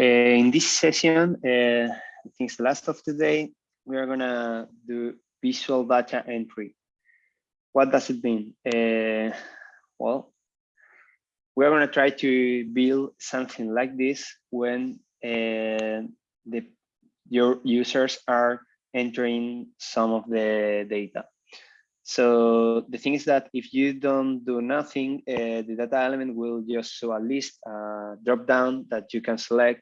Uh, in this session, I think it's the last of today, we are gonna do visual data entry. What does it mean? Uh, well, we're gonna try to build something like this when uh, the your users are entering some of the data. So the thing is that if you don't do nothing, uh, the data element will just show a list, uh, drop down that you can select.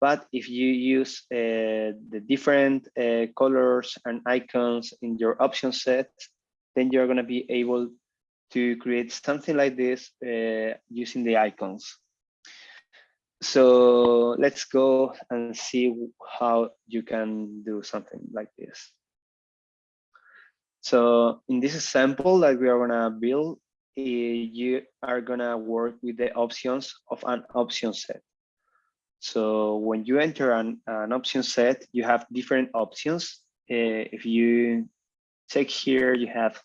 But if you use uh, the different uh, colors and icons in your option set, then you're going to be able to create something like this uh, using the icons. So let's go and see how you can do something like this. So in this example that we are gonna build, eh, you are gonna work with the options of an option set. So when you enter an, an option set, you have different options. Uh, if you check here, you have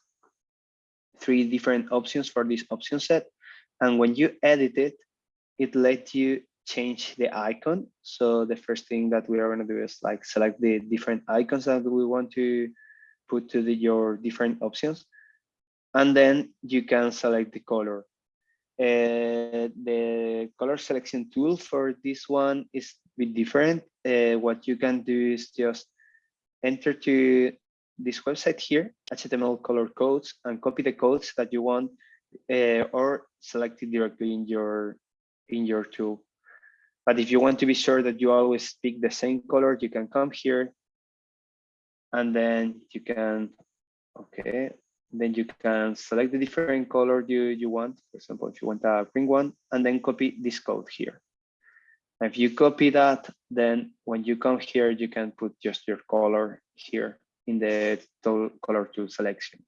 three different options for this option set. And when you edit it, it lets you change the icon. So the first thing that we are going to do is like select the different icons that we want to put to the, your different options. And then you can select the color. Uh, the color selection tool for this one is a bit different. Uh, what you can do is just enter to this website here, HTML color codes, and copy the codes that you want, uh, or select it directly in your in your tool. But if you want to be sure that you always pick the same color, you can come here and then you can, okay, then you can select the different color you, you want. For example, if you want a green one, and then copy this code here. If you copy that, then when you come here, you can put just your color here in the color tool selection.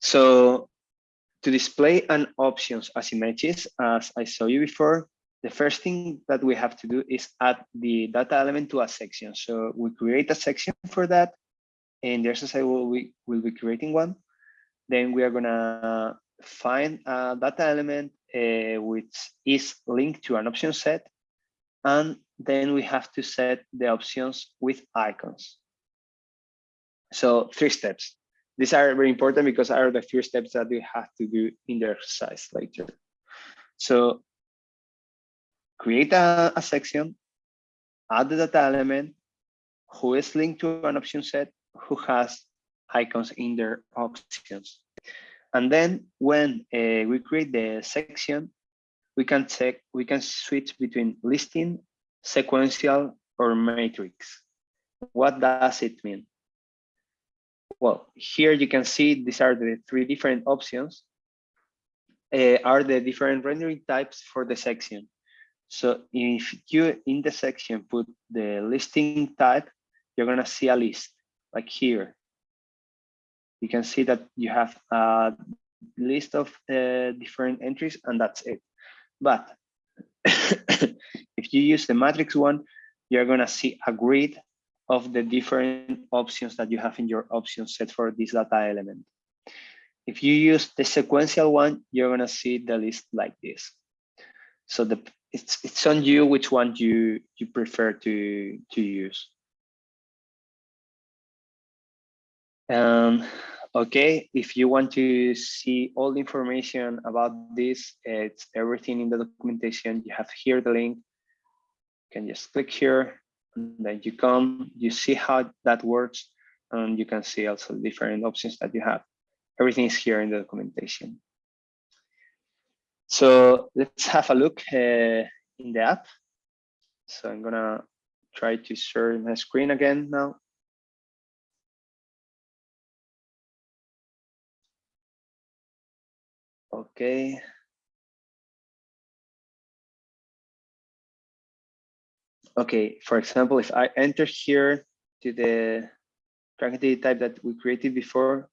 So to display an options as images, as I saw you before, the first thing that we have to do is add the data element to a section. So we create a section for that. And there's a will we will be creating one. Then we are gonna find a data element uh, which is linked to an option set. And then we have to set the options with icons. So three steps. These are very important because are the few steps that we have to do in the exercise later. So create a, a section, add the data element, who is linked to an option set, who has icons in their options. And then when uh, we create the section, we can check, we can switch between listing, sequential, or matrix. What does it mean? Well, here you can see these are the three different options, uh, are the different rendering types for the section. So if you in the section put the listing type, you're gonna see a list like here. You can see that you have a list of uh, different entries and that's it. But if you use the matrix one, you're gonna see a grid of the different options that you have in your option set for this data element. If you use the sequential one, you're gonna see the list like this. So the it's it's on you which one you you prefer to to use. Um, okay, if you want to see all the information about this, it's everything in the documentation. You have here the link. You can just click here, and then you come, you see how that works, and you can see also different options that you have. Everything is here in the documentation. So let's have a look uh, in the app. So I'm gonna try to share my screen again now. Okay. Okay, for example, if I enter here to the tracking type that we created before,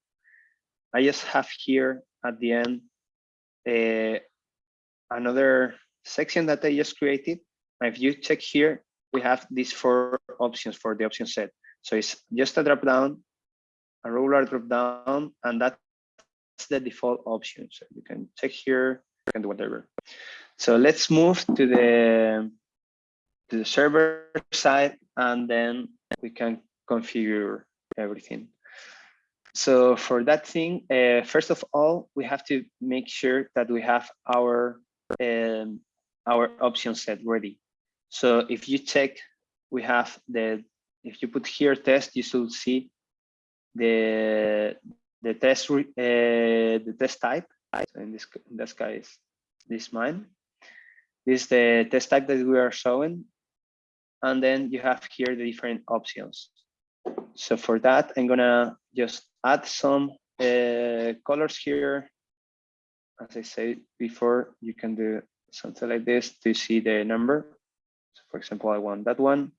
I just have here at the end uh, another section that I just created. And if you check here, we have these four options for the option set. So it's just a drop down, a ruler drop down, and that's the default option. So you can check here, can do whatever. So let's move to the to the server side and then we can configure everything. So for that thing, uh, first of all, we have to make sure that we have our um, our option set ready. So if you check, we have the, if you put here test, you should see the the test uh, the test type. So in this in this case, this mine. This is the test type that we are showing. And then you have here the different options. So for that, I'm gonna just add some uh, colors here. As I said before, you can do something like this to see the number. So for example, I want that one.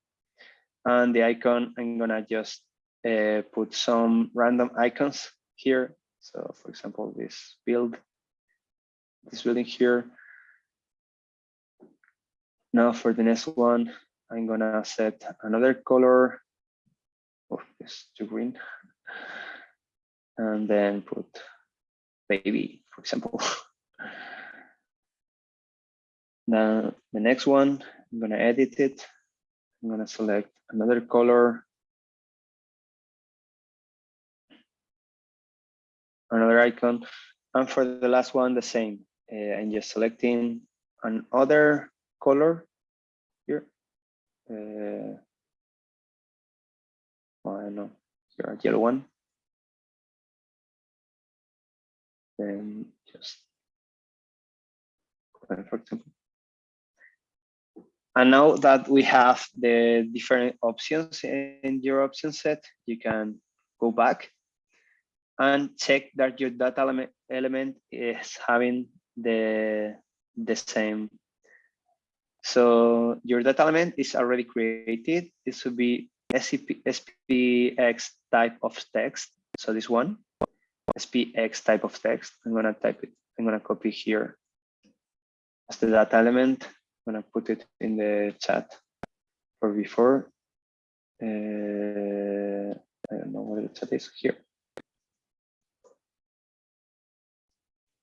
And the icon, I'm gonna just uh, put some random icons here. So for example, this build, this building here. Now for the next one, I'm gonna set another color. Oh, this too green. And then put baby, for example. Now the next one, I'm gonna edit it. I'm gonna select another color. Another icon. And for the last one, the same. Uh, I'm just selecting another color here. Uh, I don't know, here a yellow one. Then just, for example, and now that we have the different options in your option set, you can go back and check that your data element, is having the, the same. So your data element is already created. This would be SCP, SPX type of text. So this one, SPX type of text. I'm gonna type it, I'm gonna copy here as the data element I'm gonna put it in the chat for before. Uh, I don't know where the chat is here.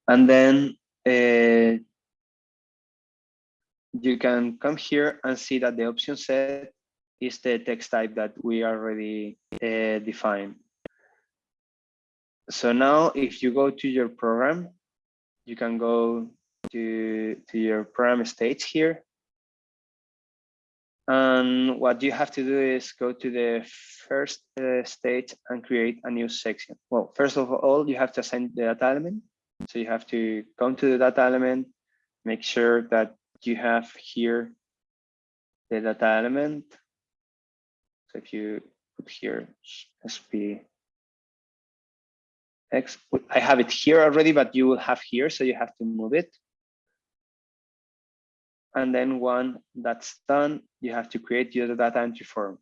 And then uh, you can come here and see that the option set is the text type that we already uh, defined. So now if you go to your program, you can go to, to your program stage here. And what you have to do is go to the first uh, stage and create a new section. Well, first of all, you have to assign the data element. So you have to come to the data element, make sure that you have here the data element. So if you put here SP I have it here already, but you will have here, so you have to move it. And then one that's done, you have to create your data entry form.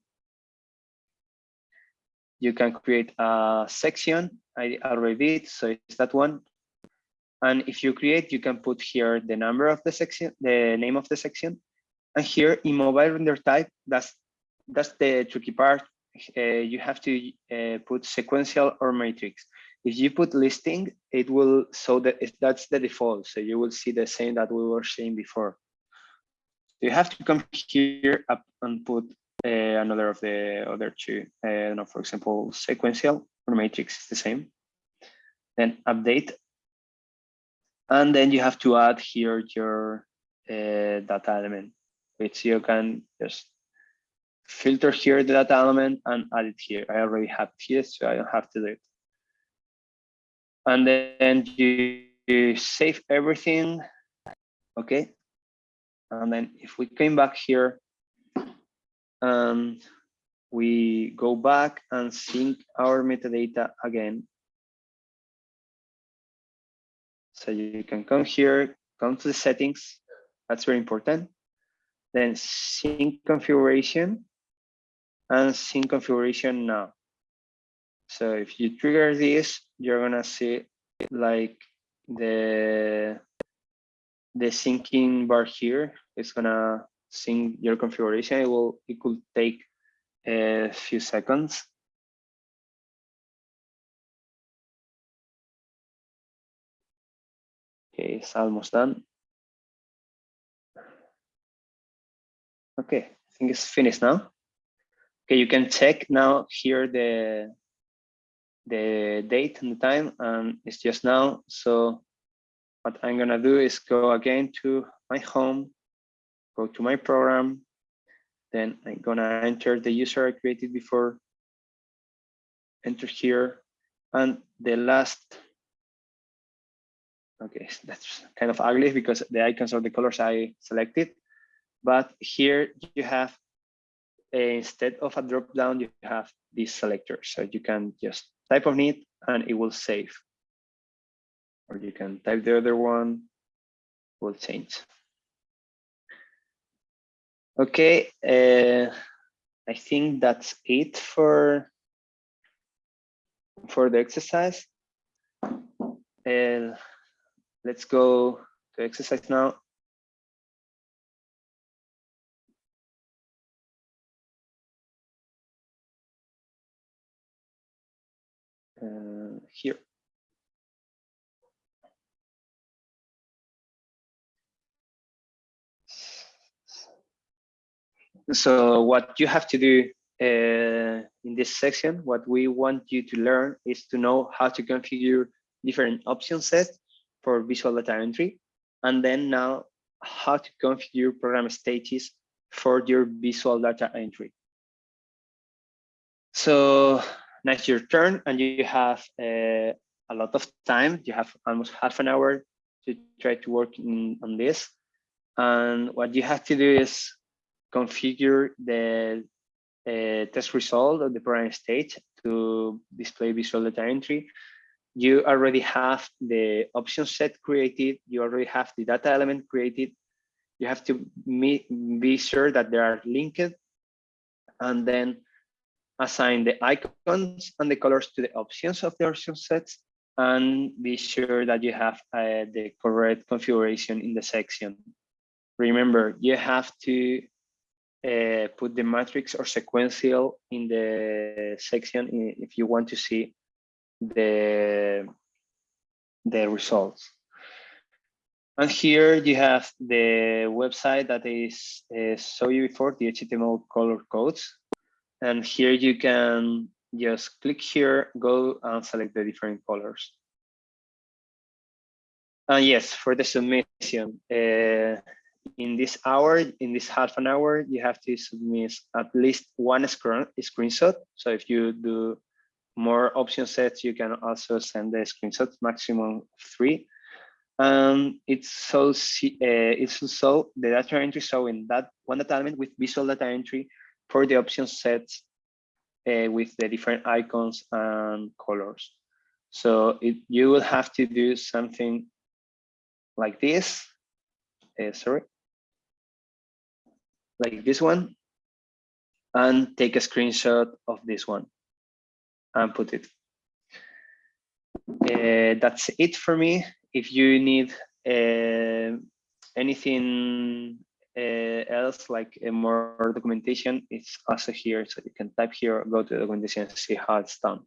You can create a section. I already did, so it's that one. And if you create, you can put here the number of the section, the name of the section. And here in mobile render type, that's that's the tricky part. Uh, you have to uh, put sequential or matrix. If you put listing, it will so that that's the default. So you will see the same that we were seeing before you have to come here up and put uh, another of the other two. Uh, for example, sequential or matrix is the same. Then update. And then you have to add here your uh, data element, which you can just filter here the data element and add it here. I already have here, so I don't have to do it. And then you, you save everything. Okay, and then if we came back here and we go back and sync our metadata again. So you can come here, come to the settings. That's very important. Then sync configuration and sync configuration now. So if you trigger this, you're gonna see like the the syncing bar here is gonna sync your configuration. It will it could take a few seconds. Okay, it's almost done. Okay, I think it's finished now. Okay, you can check now here the the date and the time, and it's just now. So what I'm gonna do is go again to my home, go to my program, then I'm gonna enter the user I created before, enter here, and the last, okay, that's kind of ugly because the icons are the colors I selected, but here you have, uh, instead of a drop down, you have this selector. So you can just type on it and it will save. Or you can type the other one, will change. Okay, uh, I think that's it for for the exercise. And let's go to exercise now. Here. So what you have to do uh, in this section, what we want you to learn is to know how to configure different option sets for visual data entry, and then now how to configure program stages for your visual data entry. So now it's your turn and you have uh, a lot of time. You have almost half an hour to try to work in, on this. And what you have to do is configure the uh, test result of the program stage to display visual data entry. You already have the option set created. You already have the data element created. You have to be sure that they are linked and then assign the icons and the colors to the options of the option sets and be sure that you have uh, the correct configuration in the section. Remember, you have to uh, put the matrix or sequential in the section if you want to see the, the results. And here you have the website that is uh, saw you before, the HTML color codes. And here you can just click here, go and select the different colors. And yes, for the submission, uh, in this hour, in this half an hour, you have to submit at least one screen, screenshot. So if you do more option sets, you can also send the screenshots, maximum three. And it's so uh, it's also the data entry showing that one data element with visual data entry for the option sets uh, with the different icons and colors. So it, you will have to do something like this. Uh, sorry like this one and take a screenshot of this one and put it. Uh, that's it for me. If you need uh, anything Uh, else, like more documentation, it's also here. So you can type here, go to the documentation and see how it's done.